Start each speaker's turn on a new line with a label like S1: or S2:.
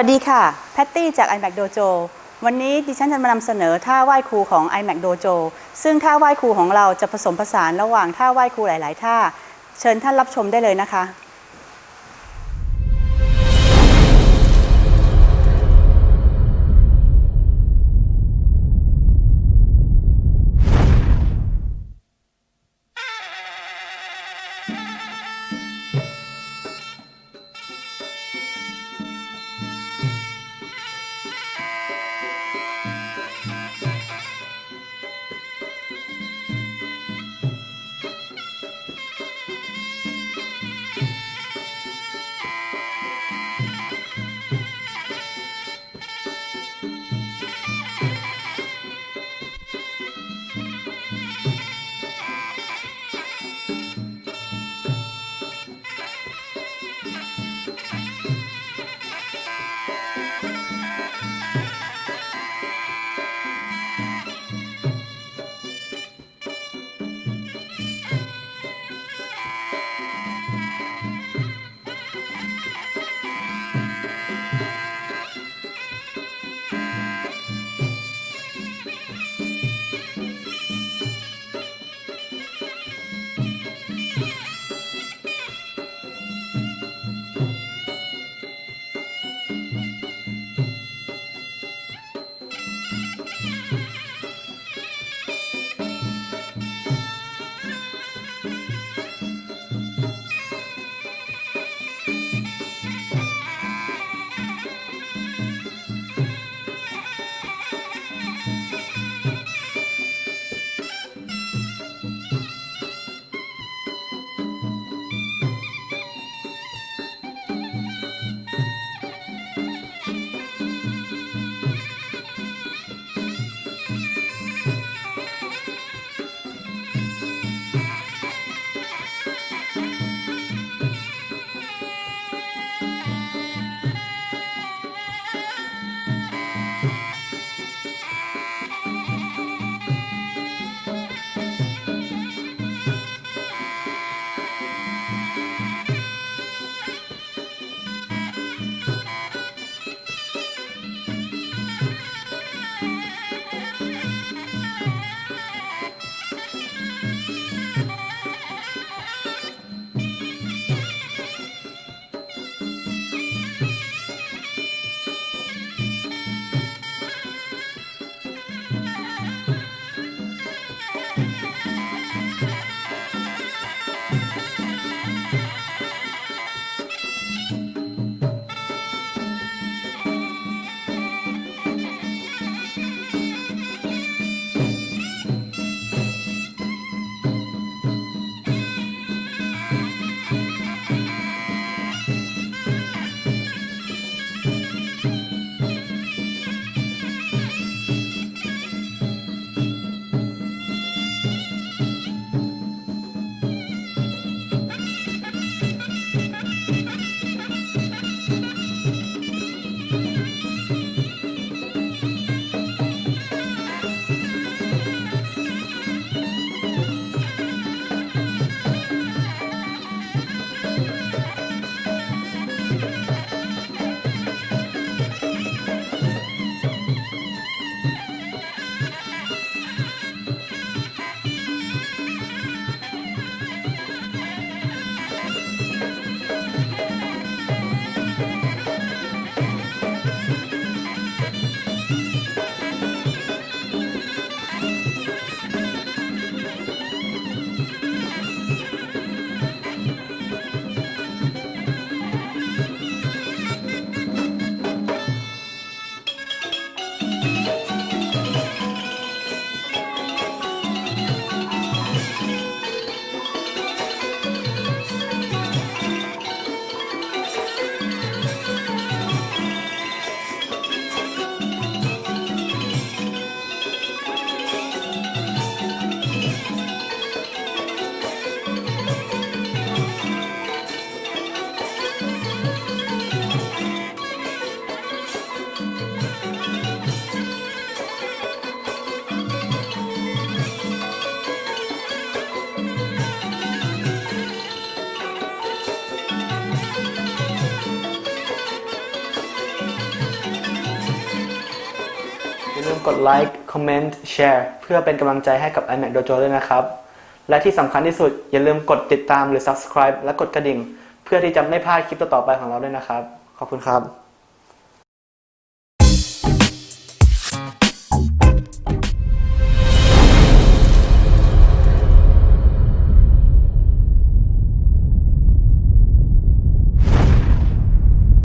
S1: วัสดีค่ะ แพตตี้จาก iMac Dojo วันนี้ดิฉันจะมานำเสนอท่าไหว้ครูของ iMac Dojo ซึ่งท่าไหว้ครูของเราจะผสมผสานระหว่างท่าไหว้ครูหลาย ๆ ท่า เชิญท่านรับชมได้เลยนะคะ
S2: มกดไลค์คอมเมนต์แชร์เพื่อเป็นกำลังใจให้กับ iMac Dojo ด้วยนะครับ และที่สำคัญที่สุดอย่าลืมกดติดตามหรือ subscribe และกดกระดิ่ง เพื่อที่จะไม่พลาดคลิปต่อๆไปของเราด้วยนะครับ ขอบคุณครับ